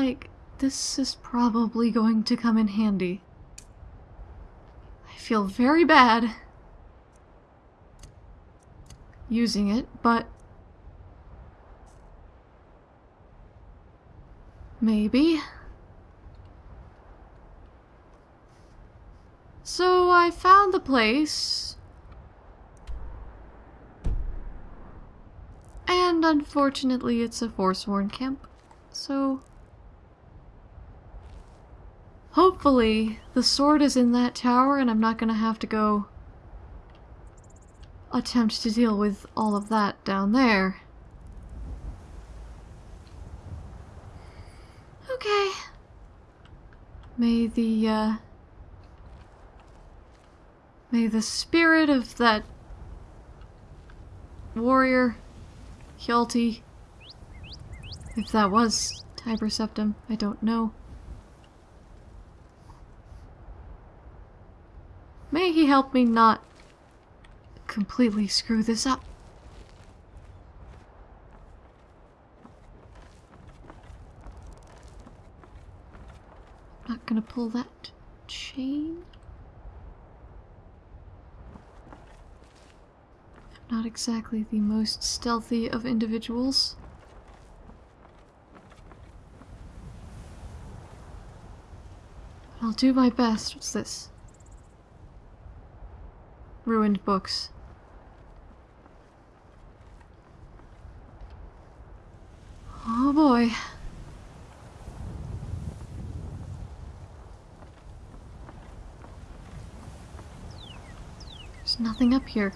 like this is probably going to come in handy. I feel very bad using it, but maybe. So I found the place. And unfortunately, it's a Forsworn camp. So. Hopefully, the sword is in that tower and I'm not gonna have to go attempt to deal with all of that down there. Okay. May the, uh, May the spirit of that warrior, Hjalti, if that was Tiber Septim, I don't know. May he help me not completely screw this up. I'm not gonna pull that chain. I'm not exactly the most stealthy of individuals. I'll do my best. What's this? Ruined books. Oh boy. There's nothing up here.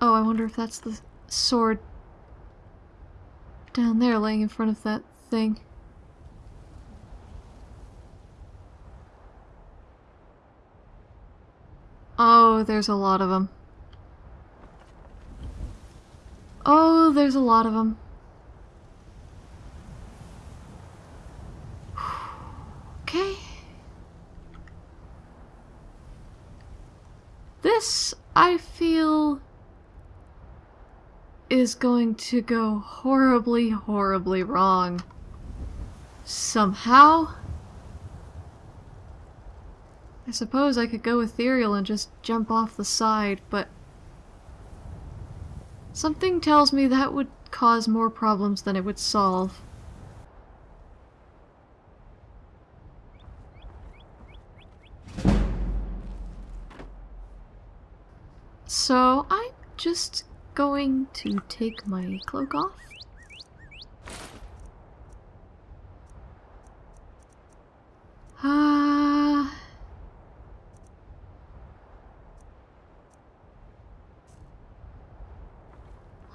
Oh, I wonder if that's the sword down there laying in front of that thing. Oh, there's a lot of them. Oh, there's a lot of them. Okay. This, I feel, is going to go horribly, horribly wrong. Somehow. I suppose I could go ethereal and just jump off the side, but... Something tells me that would cause more problems than it would solve. So, I'm just going to take my cloak off. Ah.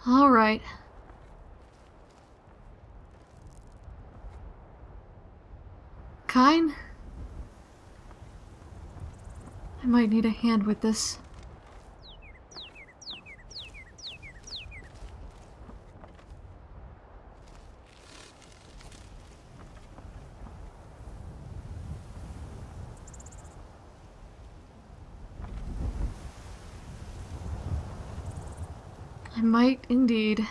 All right. Kyne? I might need a hand with this. I might indeed.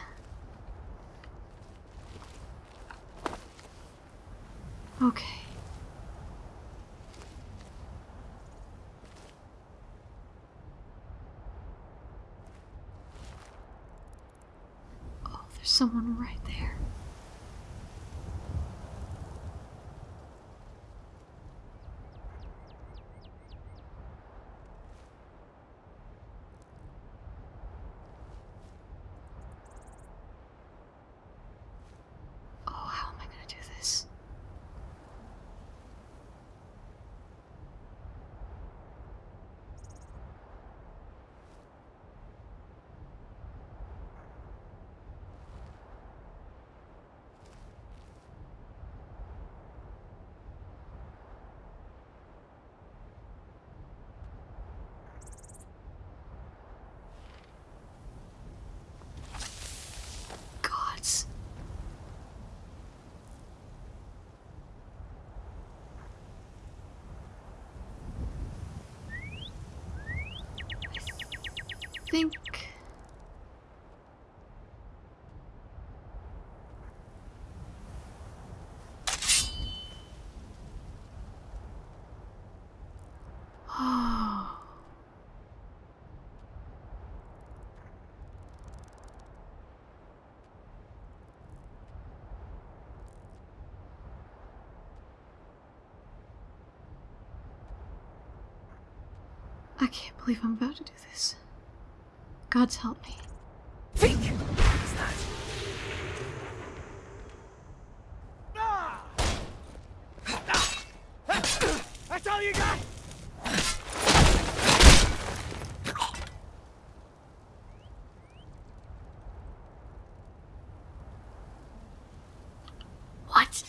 Someone think. I can't believe I'm about to do this. God's help me. Think! What's that? Ah! Ah! That's all you got? What?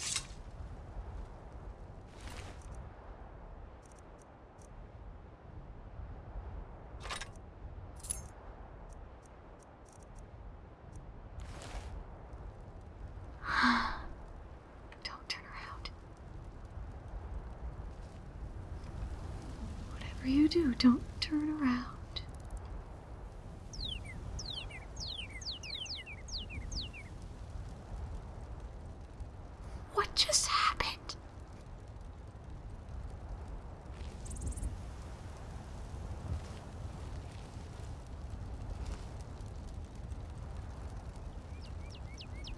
Don't turn around. Whatever you do, don't turn around. What just happened?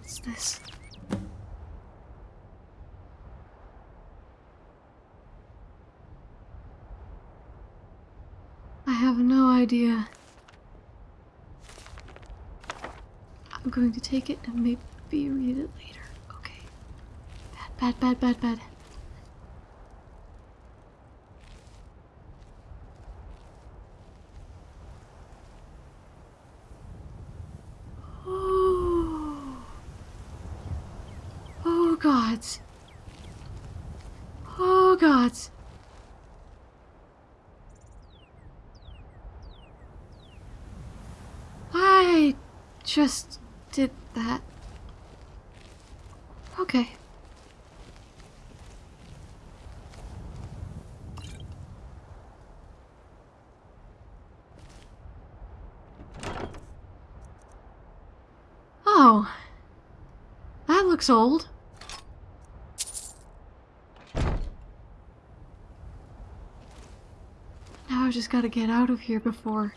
What's this? I have no idea. I'm going to take it and maybe read it later. Okay. Bad, bad, bad, bad, bad. Oh. Oh, gods. Oh, gods. I just did that. Okay. Oh. That looks old. Now I just gotta get out of here before.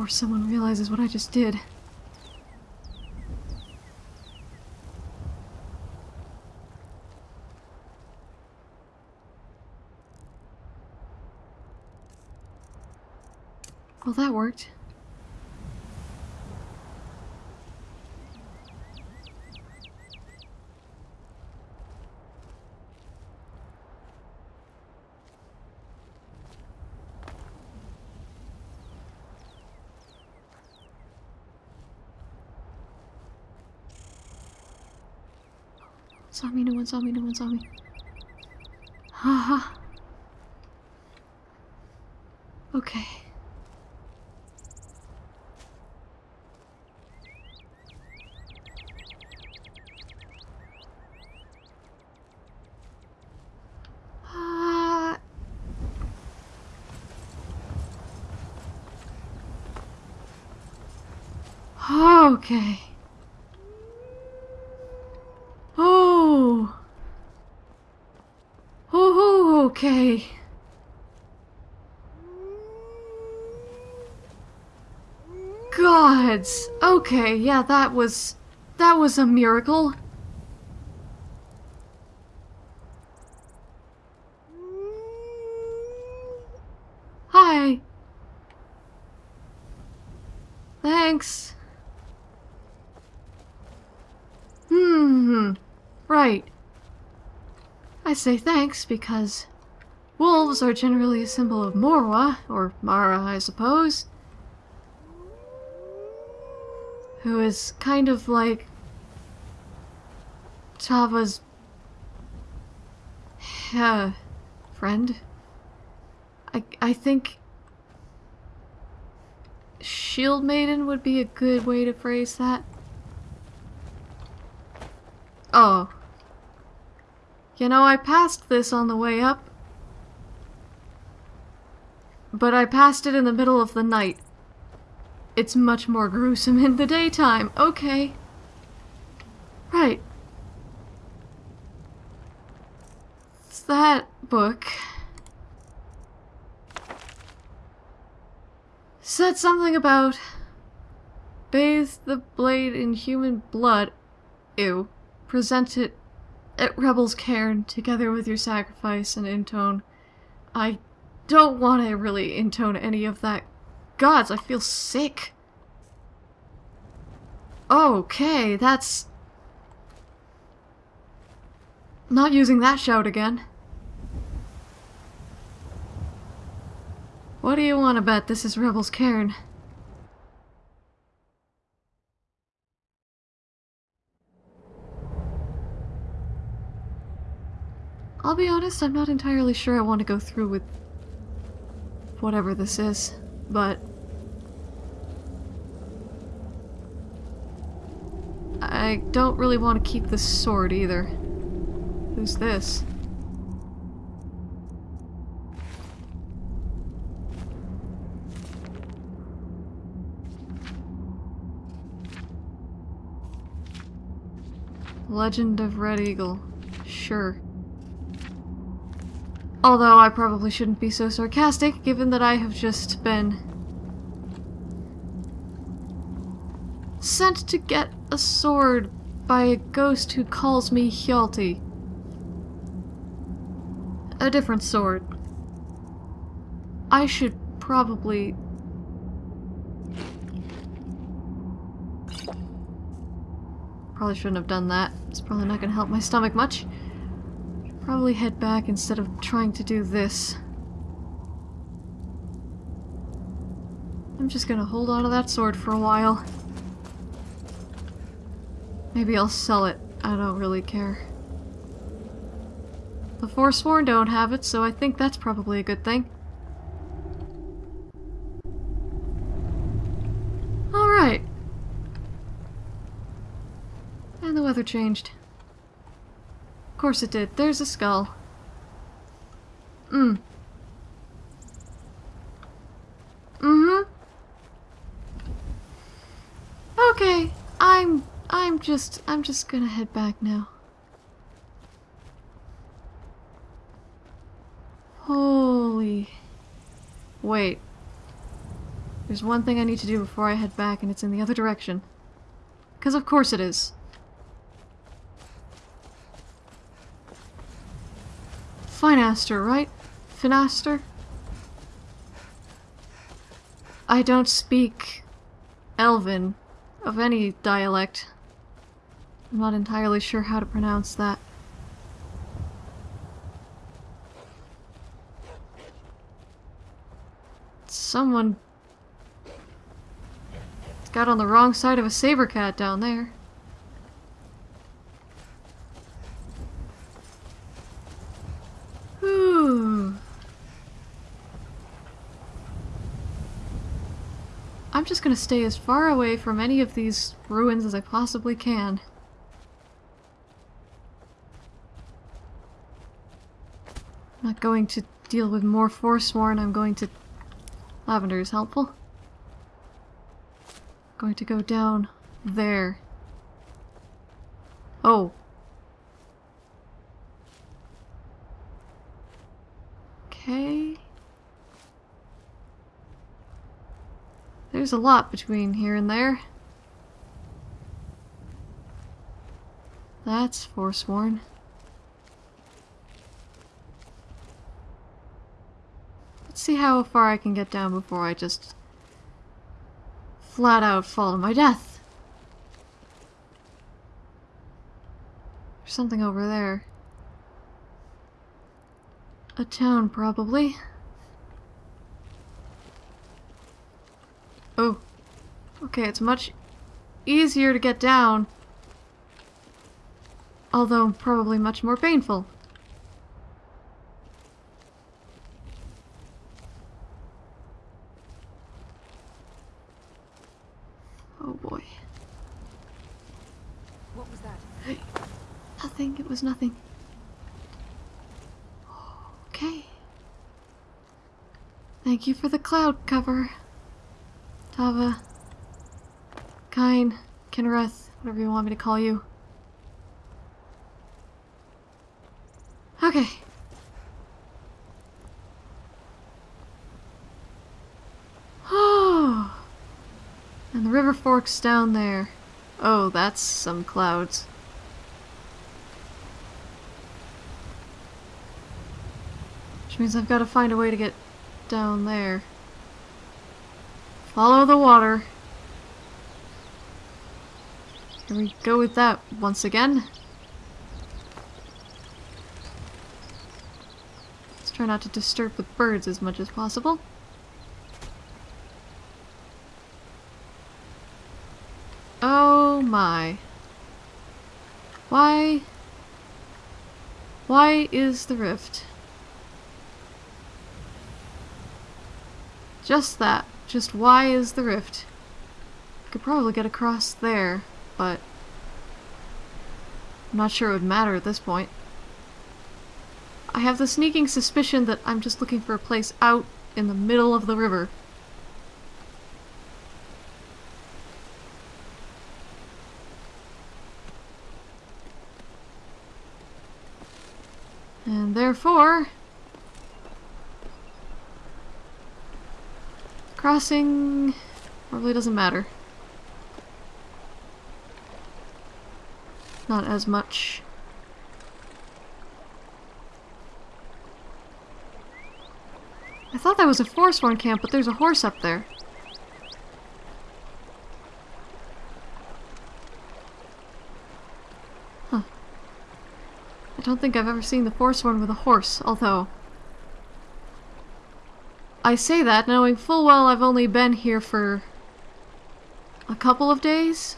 Before someone realizes what I just did. Well, that worked. Saw me, no one saw me, no one saw. Haha. okay. Uh, okay. Oh. Oh, okay. Gods. Okay, yeah, that was that was a miracle. Hi. Thanks. Hmm. Right. I say thanks because wolves are generally a symbol of Morwa, or Mara, I suppose. Who is kind of like Tava's uh, friend. I I think Shield Maiden would be a good way to phrase that. Oh. You know, I passed this on the way up. But I passed it in the middle of the night. It's much more gruesome in the daytime. Okay. Right. It's that book. Said something about bathe the blade in human blood. Ew. Present it at Rebel's cairn together with your sacrifice and intone. I don't want to really intone any of that. Gods, I feel sick. Okay, that's... Not using that shout again. What do you want to bet this is Rebel's cairn? I'll be honest, I'm not entirely sure I want to go through with whatever this is, but I don't really want to keep this sword either. Who's this? Legend of Red Eagle. Sure. Although I probably shouldn't be so sarcastic, given that I have just been sent to get a sword by a ghost who calls me Hjalti. A different sword. I should probably... Probably shouldn't have done that. It's probably not gonna help my stomach much. Probably head back instead of trying to do this. I'm just gonna hold on to that sword for a while. Maybe I'll sell it. I don't really care. The Forsworn don't have it, so I think that's probably a good thing. Alright. And the weather changed. Of course it did. There's a skull. Mm. Mm-hmm. Okay, I'm I'm just I'm just gonna head back now. Holy Wait. There's one thing I need to do before I head back and it's in the other direction. Because of course it is. Finaster, right? Finaster? I don't speak Elven of any dialect. I'm not entirely sure how to pronounce that. Someone got on the wrong side of a saber cat down there. I'm just gonna stay as far away from any of these ruins as I possibly can. Not going to deal with more Forsworn, I'm going to... Lavender is helpful. Going to go down there. Oh. Okay. There's a lot between here and there. That's Forsworn. See how far I can get down before I just flat out fall to my death. There's something over there. A town, probably. Oh. Okay, it's much easier to get down. Although, probably much more painful. there's nothing. Okay. Thank you for the cloud cover. Tava. Kyne. Kynareth. Whatever you want me to call you. Okay. Oh. and the river forks down there. Oh, that's some clouds. Means I've got to find a way to get down there. Follow the water. Here we go with that once again. Let's try not to disturb the birds as much as possible. Oh my. Why? Why is the rift? Just that. Just why is the rift? Could probably get across there, but I'm not sure it would matter at this point. I have the sneaking suspicion that I'm just looking for a place out in the middle of the river. And therefore, crossing probably doesn't matter. Not as much. I thought that was a Forsworn camp, but there's a horse up there. Huh. I don't think I've ever seen the Forsworn with a horse, although... I say that knowing full well I've only been here for... a couple of days?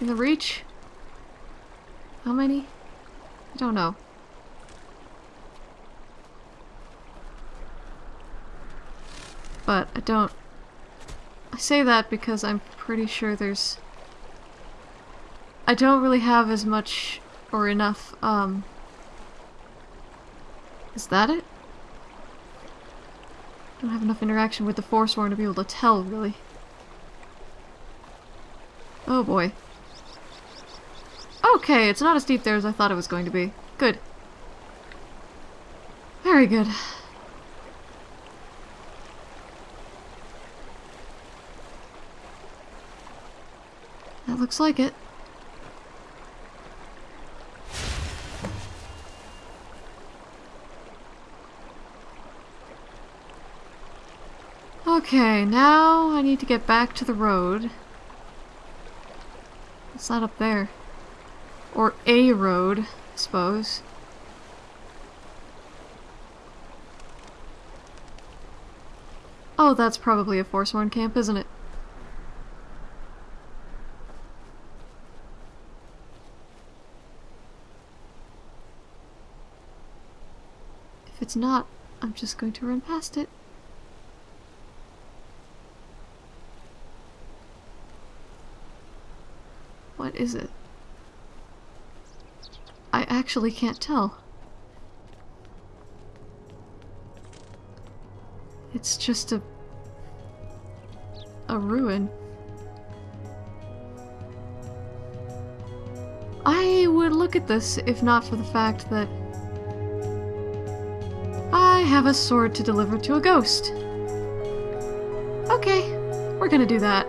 In the Reach? How many? I don't know. But I don't... I say that because I'm pretty sure there's... I don't really have as much or enough, um... Is that it? Don't have enough interaction with the Forsworn to be able to tell, really. Oh boy. Okay, it's not as deep there as I thought it was going to be. Good. Very good. That looks like it. Okay, now I need to get back to the road. It's not up there. Or a road, I suppose. Oh, that's probably a Forsworn camp, isn't it? If it's not, I'm just going to run past it. What is it? I actually can't tell. It's just a... a ruin. I would look at this if not for the fact that I have a sword to deliver to a ghost. Okay, we're gonna do that.